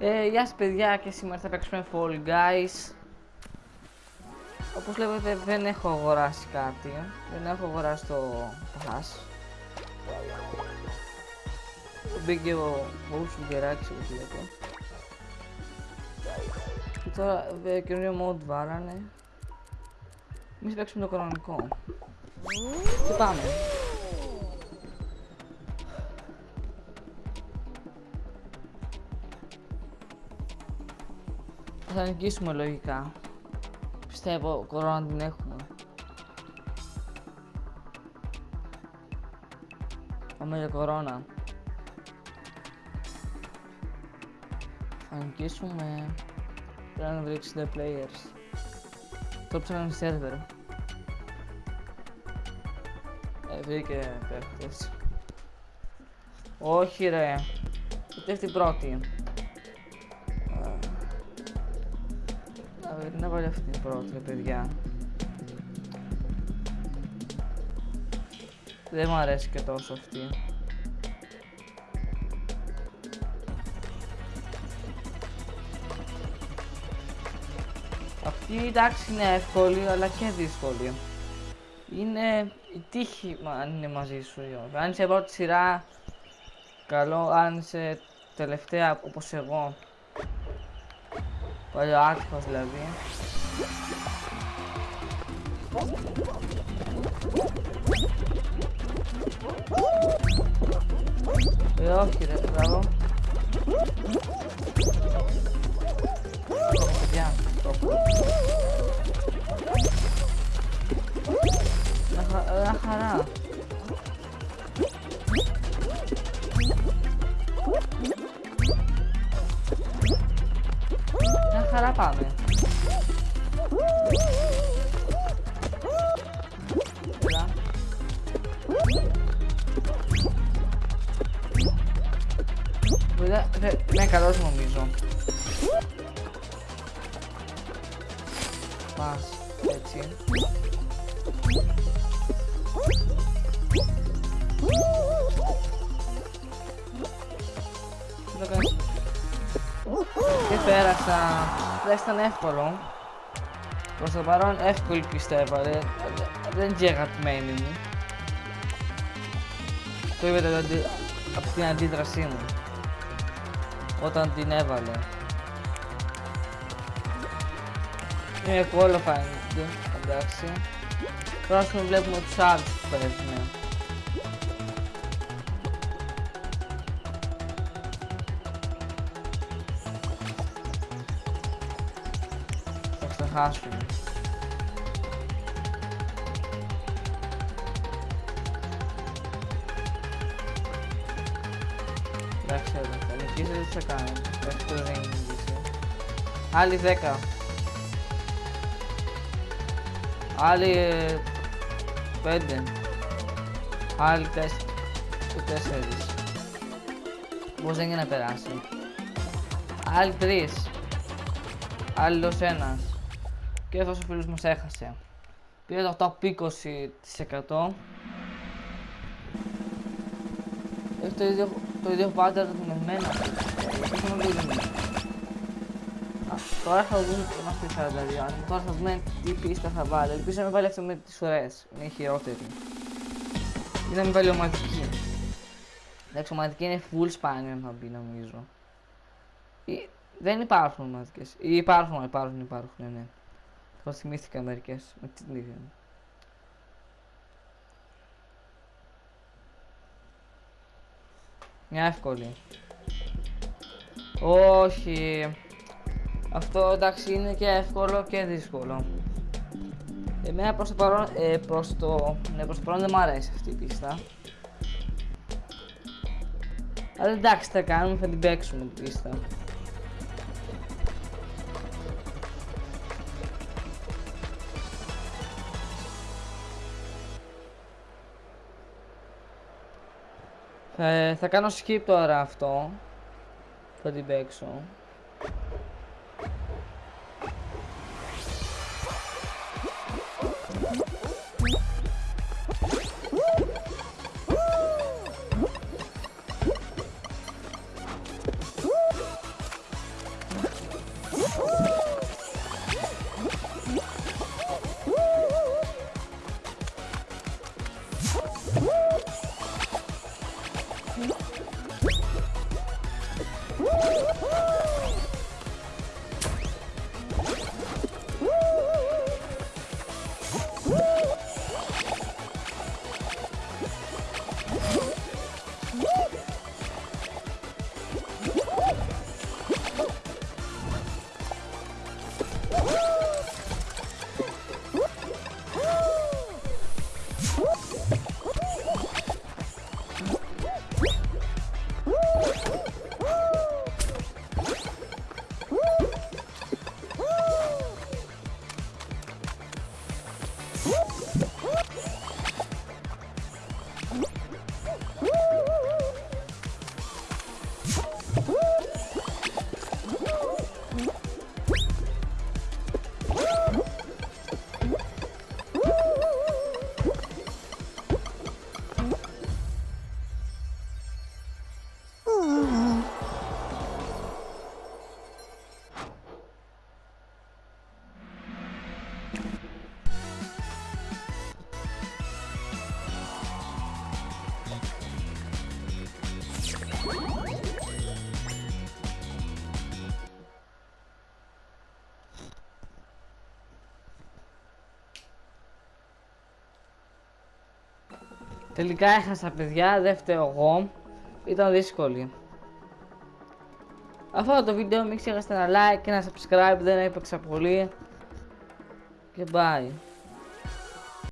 Ε, γεια σας παιδιά και σήμερα θα παίξουμε Fall Guys. Όπως βλέπετε δεν έχω αγοράσει κάτι. Δεν έχω αγοράσει το Pass Μπήκε ο Wolves Γκεράκης όπως βλέπω Και τώρα ε, καινούριο mod βάλανε. Εμείς παίξουμε το κανονικό. Και πάμε Θα νικήσουμε λογικά. Πιστεύω κορώνα την έχουμε. Πάμε για κορώνα. Θα νικήσουμε. Πρέπει να βρει 60 players. Το ψάχνουμε σερβερ. Ε, βρήκε παίχτες. Όχι ρε. Ούτε αυτή πρώτη. Να βάλει αυτή την πρώτη, παιδιά. Δεν μου αρέσει και τόσο αυτή. Αυτή εντάξει είναι εύκολη αλλά και δύσκολη. Είναι η τύχη αν είναι μαζί σου ή Αν είσαι πρώτη σειρά, καλό. Αν είσαι τελευταία όπως εγώ, Παλιό άτυχος δηλαδή. Ε, όχι ρε, μπράβο. Παιδιά, Ένα χαρά. χαρά πάμε. Βέβαια, ναι, καλός νομίζω. Πας, έτσι. Και πέρασα. Δεν ήταν εύκολο. Προς το παρόν εύκολη πιστεύω. Δεν, δεν είναι αγαπημένη μου. Το είπατε από την αντίδρασή μου. Όταν την έβαλε. Είναι εύκολο φαίνεται. Εντάξει. Τώρα βλέπουμε τους άλλους που παίζουν. Χάσουμε. Εντάξει, θα νικήσεις, δεν θα κάνει. Εντάξει, δεν είναι νικήσει. Άλλοι 10. Άλλοι 5. Άλλοι 4. 4. Πώς δεν είναι να περάσει. Άλλοι 3. Άλλος ένας. Και αυτός ο φίλος μας έχασε. Πήρε το 8 20%. Έχει το ίδιο, το ίδιο pattern με εμένα. Έχουμε λίγο Τώρα θα δούμε τι είμαστε 42. Τώρα θα δούμε τι πίστα θα βάλει. Ελπίζω να μην βάλει αυτό με τις ουρές. Είναι η χειρότερη. Ή να μην βάλει ομαδική. Εντάξει, ομαδική είναι full spaniel θα μπει νομίζω. Ή, δεν υπάρχουν ομαδικές. Ή υπάρχουν, υπάρχουν, υπάρχουν, ναι. Ναι. Το θυμήθηκα μερικές με την ίδια. Μια εύκολη. Όχι. Αυτό εντάξει είναι και εύκολο και δύσκολο. Εμένα προς το παρόν, ε, προς το, ναι, προς το παρόν δεν μου αρέσει αυτή η πίστα. Αλλά εντάξει θα κάνουμε, θα την παίξουμε την πίστα. Ε, θα κάνω skip τώρα αυτό. Θα την παίξω. Woo! Τελικά έχασα παιδιά, δεν φταίω εγώ. Ήταν δύσκολη. Αυτό το βίντεο μην ξεχάσετε να like και να subscribe, δεν έπαιξα πολύ. Και bye.